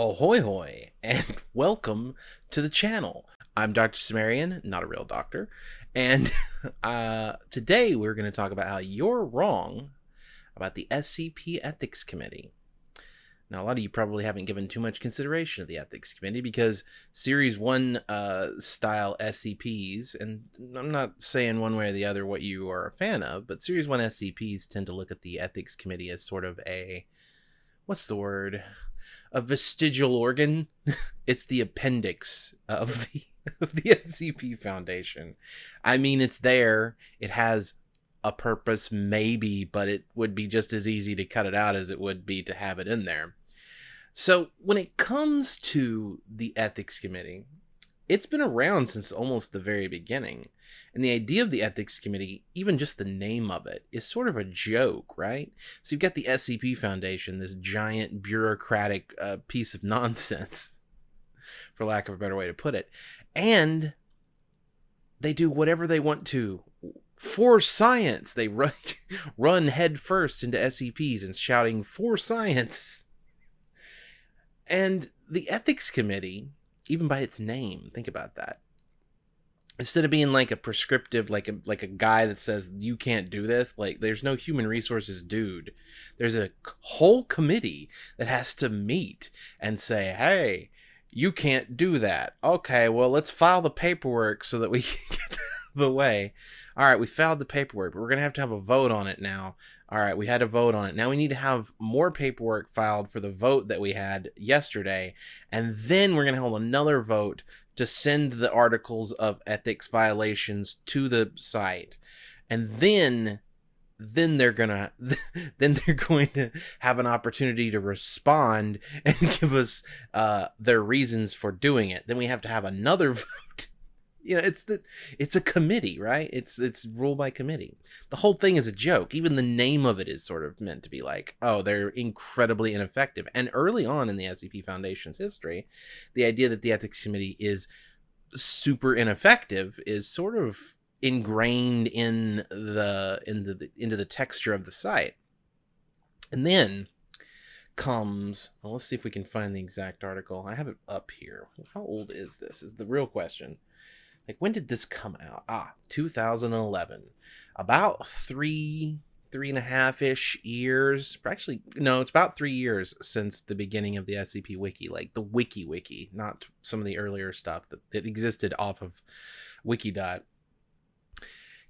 Ahoy hoy, and welcome to the channel. I'm Dr. Cimmerian, not a real doctor, and uh, today we're going to talk about how you're wrong about the SCP Ethics Committee. Now, a lot of you probably haven't given too much consideration to the Ethics Committee because Series 1 uh, style SCPs, and I'm not saying one way or the other what you are a fan of, but Series 1 SCPs tend to look at the Ethics Committee as sort of a, what's the word? A vestigial organ. it's the appendix of the, of the SCP Foundation. I mean, it's there, it has a purpose, maybe, but it would be just as easy to cut it out as it would be to have it in there. So, when it comes to the ethics committee, it's been around since almost the very beginning. And the idea of the ethics committee, even just the name of it, is sort of a joke, right? So you've got the SCP Foundation, this giant bureaucratic uh, piece of nonsense, for lack of a better way to put it. And they do whatever they want to for science. They run, run headfirst into SCPs and shouting, for science. And the ethics committee, even by its name, think about that. Instead of being like a prescriptive, like a like a guy that says you can't do this, like there's no human resources dude. There's a whole committee that has to meet and say, hey, you can't do that. Okay, well let's file the paperwork so that we can get the way. All right, we filed the paperwork, but we're gonna have to have a vote on it now. All right, we had a vote on it. Now we need to have more paperwork filed for the vote that we had yesterday. And then we're going to hold another vote to send the articles of ethics violations to the site. And then then they're gonna then they're going to have an opportunity to respond and give us uh, their reasons for doing it then we have to have another vote you know it's the it's a committee right? It's it's ruled by committee. The whole thing is a joke. Even the name of it is sort of meant to be like oh they're incredibly ineffective. And early on in the scp foundation's history the idea that the ethics committee is super ineffective is sort of ingrained in the in the into the texture of the site. And then comes well, let's see if we can find the exact article. I have it up here. How old is this is the real question like when did this come out? Ah 2011 about three three and a half ish years actually no it's about three years since the beginning of the scp wiki like the wiki wiki not some of the earlier stuff that, that existed off of wikidot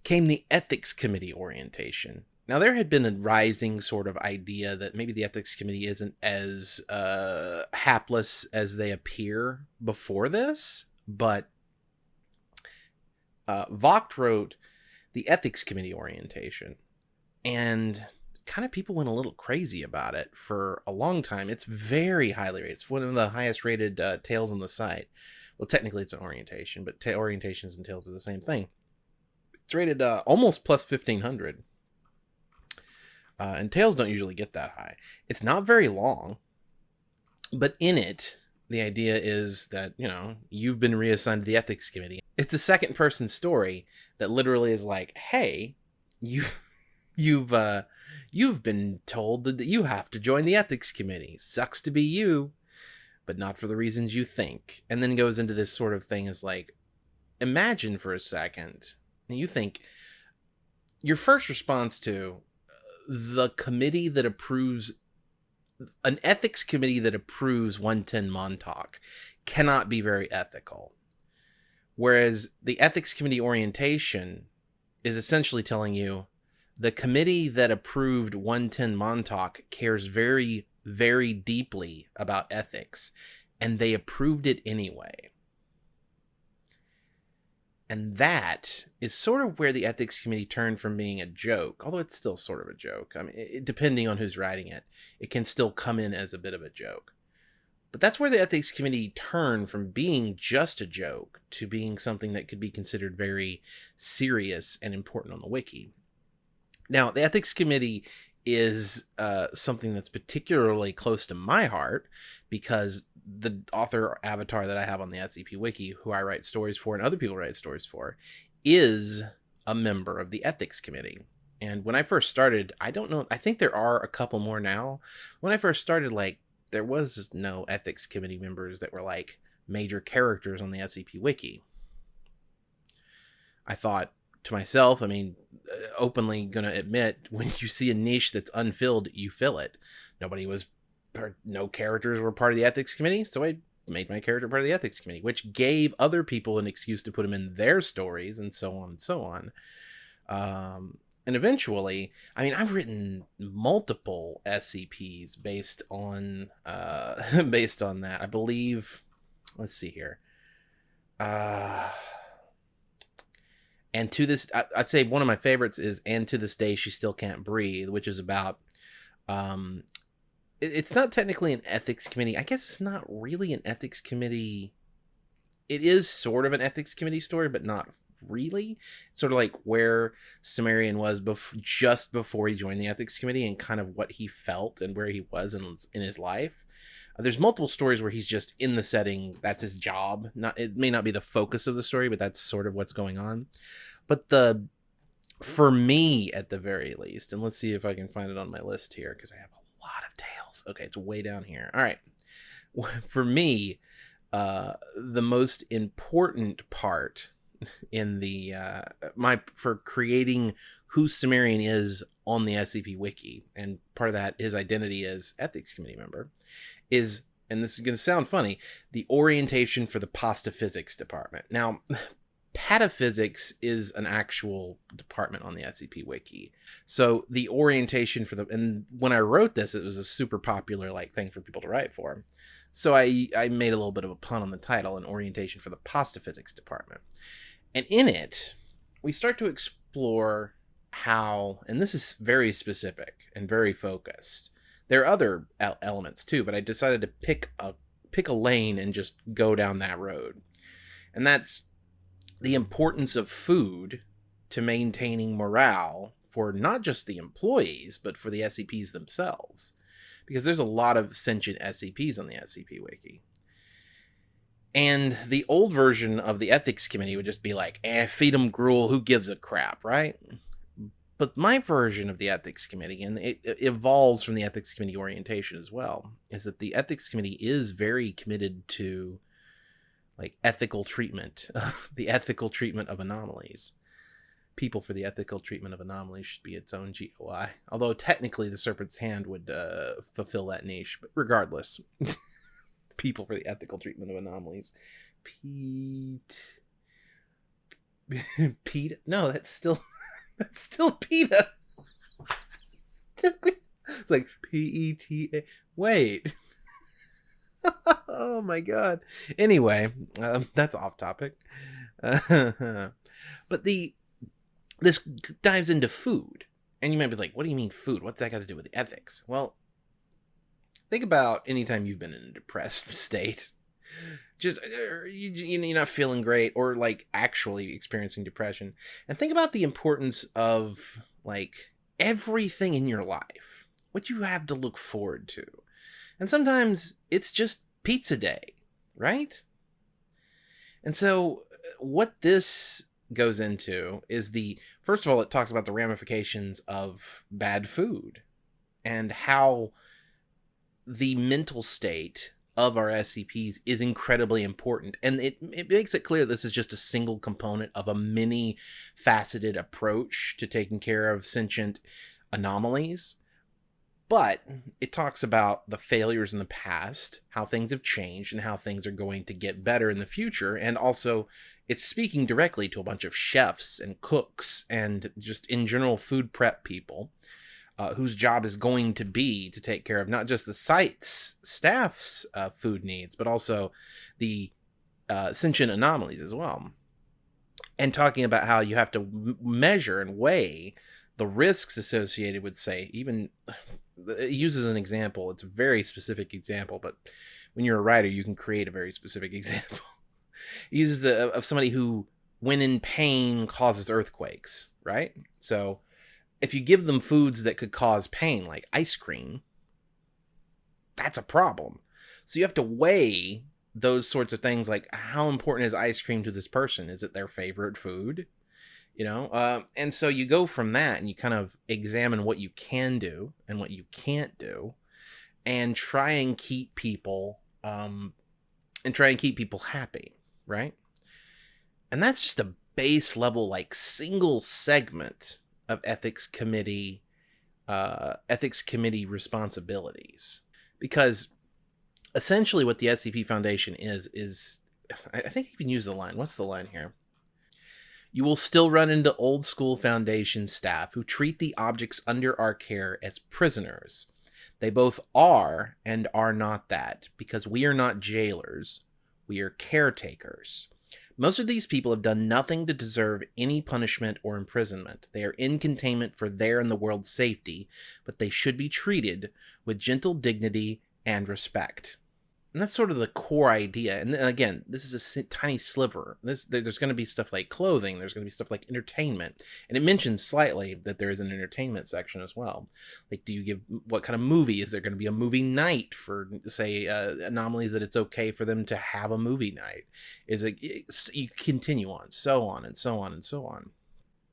came the ethics committee orientation. Now there had been a rising sort of idea that maybe the ethics committee isn't as uh, hapless as they appear before this but uh, wrote the ethics committee orientation, and kind of people went a little crazy about it for a long time. It's very highly rated. It's one of the highest rated uh, tales on the site. Well, technically it's an orientation, but ta- orientations and tales are the same thing. It's rated uh, almost plus 1500. Uh, and tales don't usually get that high. It's not very long, but in it, the idea is that, you know, you've been reassigned to the ethics committee. It's a second person story that literally is like, hey, you you've uh you've been told that you have to join the ethics committee. Sucks to be you, but not for the reasons you think. And then goes into this sort of thing as like imagine for a second. You think your first response to uh, the committee that approves an ethics committee that approves 110 Montauk cannot be very ethical. Whereas the ethics committee orientation is essentially telling you the committee that approved 110 Montauk cares very, very deeply about ethics, and they approved it anyway. And that is sort of where the ethics committee turned from being a joke, although it's still sort of a joke. I mean, it, depending on who's writing it, it can still come in as a bit of a joke. But that's where the ethics committee turned from being just a joke to being something that could be considered very serious and important on the wiki. Now, the ethics committee is uh, something that's particularly close to my heart because the author avatar that I have on the SCP Wiki, who I write stories for and other people write stories for, is a member of the ethics committee. And when I first started, I don't know, I think there are a couple more now. When I first started, like there was no ethics committee members that were like major characters on the SCP wiki. I thought to myself, I mean, uh, openly going to admit when you see a niche that's unfilled, you fill it. Nobody was, no characters were part of the ethics committee, so I made my character part of the ethics committee, which gave other people an excuse to put them in their stories and so on and so on. Um, and eventually, I mean, I've written multiple SCPs based on uh, based on that. I believe. Let's see here. Uh, and to this, I, would say one of my favorites is "And to this day, she still can't breathe," which is about. Um, it's not technically an ethics committee. I guess it's not really an ethics committee. It is sort of an ethics committee story, but not really. sort of like where Cimmerian was bef- just before he joined the ethics committee and kind of what he felt and where he was in, in his life. Uh, there's multiple stories where he's just in the setting. That's his job. Not it may not be the focus of the story, but that's sort of what's going on. But the for me at the very least, and let's see if I can find it on my list here because I have a lot of tales. Okay, it's way down here. All right. For me, uh, the most important part in the uh, my for creating who Cimmerian is on the SCP wiki, and part of that his identity as ethics committee member is, and this is going to sound funny, the orientation for the pasta physics department. Now, pataphysics is an actual department on the SCP wiki. So the orientation for the and when I wrote this, it was a super popular like thing for people to write for. So I I made a little bit of a pun on the title, an orientation for the pasta physics department. And in it, we start to explore how, and this is very specific and very focused. There are other elements too, but I decided to pick a pick a lane and just go down that road. And that's the importance of food to maintaining morale for not just the employees, but for the SCPs themselves. Because there's a lot of sentient SCPs on the SCP Wiki. And the old version of the ethics committee would just be like, eh, feed them gruel, who gives a crap, right? But my version of the ethics committee, and it, it evolves from the ethics committee orientation as well, is that the ethics committee is very committed to like ethical treatment, the ethical treatment of anomalies. People for the ethical treatment of anomalies should be its own GOI. Although technically the Serpent's Hand would uh, fulfill that niche, but regardless. people for the ethical treatment of anomalies. Pete. Pete? No, that's still that's still PETA. it's like P E T A. Wait. Oh my god. Anyway, um, that's off topic. but the this dives into food, and you might be like, "What do you mean food? What's that got to do with ethics?" Well, think about anytime you've been in a depressed state just uh, you, you're not feeling great or like actually experiencing depression and think about the importance of like everything in your life what you have to look forward to and sometimes it's just pizza day right and so what this goes into is the first of all it talks about the ramifications of bad food and how the mental state of our SCPs is incredibly important. And it, it makes it clear this is just a single component of a many faceted approach to taking care of sentient anomalies. But it talks about the failures in the past, how things have changed, and how things are going to get better in the future. And also, it's speaking directly to a bunch of chefs and cooks and just in general food prep people uh, whose job is going to be to take care of not just the site's staff's uh, food needs, but also the uh, sentient anomalies as well. And talking about how you have to measure and weigh the risks associated with, say, even it uses an example. It's a very specific example, but when you're a writer, you can create a very specific example. it uses the of somebody who, when in pain, causes earthquakes. Right. So if you give them foods that could cause pain, like ice cream, that's a problem. So you have to weigh those sorts of things like how important is ice cream to this person? Is it their favorite food? You know, uh, and so you go from that and you kind of examine what you can do and what you can't do. and try and keep people um, and try and keep people happy, right? And that's just a base level, like single segment of ethics committee, uh, ethics committee responsibilities, because essentially what the SCP Foundation is is, I think you can use the line. What's the line here? You will still run into old school Foundation staff who treat the objects under our care as prisoners. They both are and are not that, because we are not jailers, we are caretakers. Most of these people have done nothing to deserve any punishment or imprisonment. They are in containment for their and the world's safety, but they should be treated with gentle dignity and respect and that's sort of the core idea and again this is a tiny sliver. This there's going to be stuff like clothing there's going to be stuff like entertainment and it mentions slightly that there is an entertainment section as well. Like do you give what kind of movie? Is there going to be a movie night for say uh, anomalies that it's okay for them to have a movie night? Is it you continue on so on and so on and so on.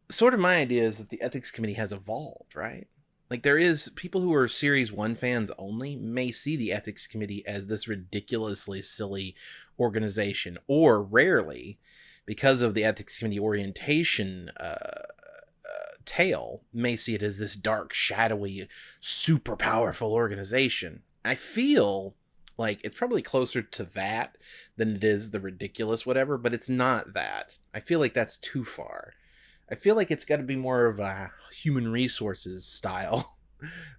Sort of my idea is that the ethics committee has evolved right like there is people who are series 1 fans only may see the ethics committee as this ridiculously silly organization or rarely because of the ethics committee orientation uh, uh, tale may see it as this dark shadowy super powerful organization. I feel like it's probably closer to that than it is the ridiculous whatever but it's not that. I feel like that's too far I feel like it's got to be more of a human resources style.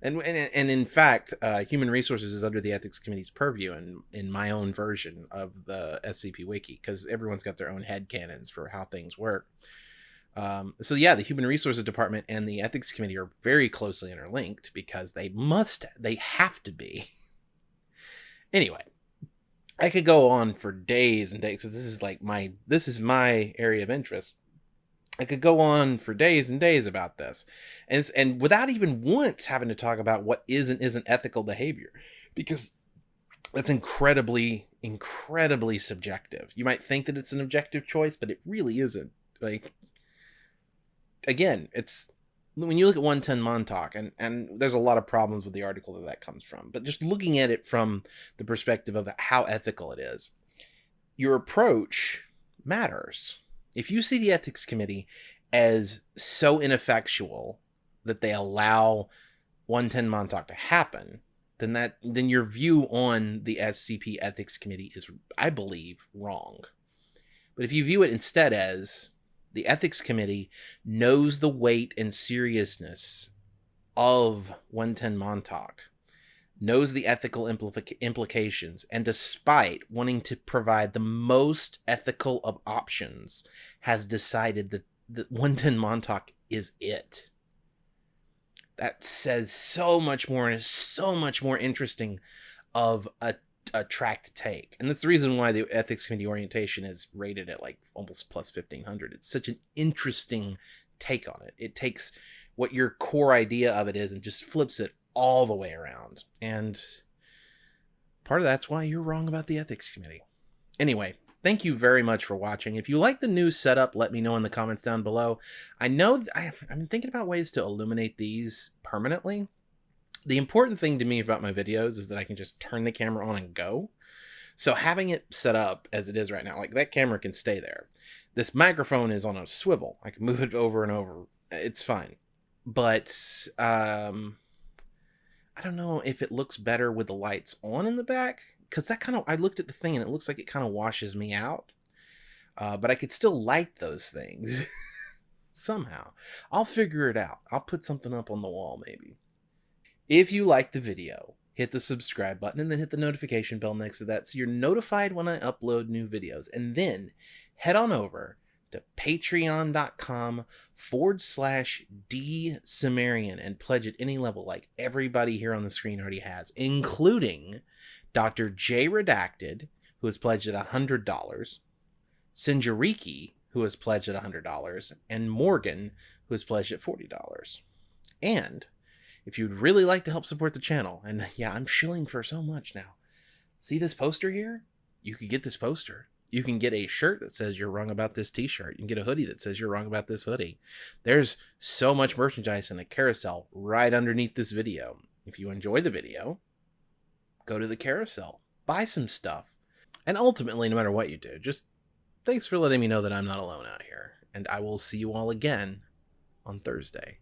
And, and, and in fact, uh, human resources is under the ethics committee's purview in, in my own version of the SCP Wiki because everyone's got their own head canons for how things work. Um, so yeah, the human resources department and the ethics committee are very closely interlinked because they must, they have to be. anyway, I could go on for days and days because this is like my, this is my area of interest. I could go on for days and days about this, and and without even once having to talk about what is and isn't ethical behavior, because that's incredibly incredibly subjective. You might think that it's an objective choice, but it really isn't. Like again, it's when you look at 110 Montauk, and and there's a lot of problems with the article that that comes from, but just looking at it from the perspective of how ethical it is, your approach matters if you see the ethics committee as so ineffectual that they allow 110 Montauk to happen, then that then your view on the SCP ethics committee is I believe wrong. But if you view it instead as the ethics committee knows the weight and seriousness of 110 Montauk knows the ethical implica- implications, and despite wanting to provide the most ethical of options, has decided that, that 110 Montauk is it. That says so much more and is so much more interesting of a, a track to take. And that's the reason why the ethics committee orientation is rated at like almost plus 1500. It's such an interesting take on it. It takes what your core idea of it is and just flips it all the way around. And part of that's why you're wrong about the ethics committee. Anyway, thank you very much for watching. If you like the new setup, let me know in the comments down below. I know I, I've been thinking about ways to illuminate these permanently. The important thing to me about my videos is that I can just turn the camera on and go. So having it set up as it is right now, like that camera can stay there. This microphone is on a swivel. I can move it over and over. It's fine. But um, I don't know if it looks better with the lights on in the back because that kind of I looked at the thing and it looks like it kind of washes me out. Uh, but I could still light those things somehow. I'll figure it out. I'll put something up on the wall maybe. If you like the video, hit the subscribe button and then hit the notification bell next to that so you're notified when I upload new videos. And then head on over to patreon.com forward slash D Cimmerian and pledge at any level like everybody here on the screen already has, including Dr. J Redacted, who has pledged at $100, Sinjariki, who has pledged at $100, and Morgan, who has pledged at $40. And if you'd really like to help support the channel, and yeah, I'm shilling for so much now. See this poster here? You could get this poster you can get a shirt that says you're wrong about this t-shirt. You can get a hoodie that says you're wrong about this hoodie. There's so much merchandise in a carousel right underneath this video. If you enjoy the video, go to the carousel, buy some stuff. And ultimately, no matter what you do, just thanks for letting me know that I'm not alone out here. And I will see you all again on Thursday.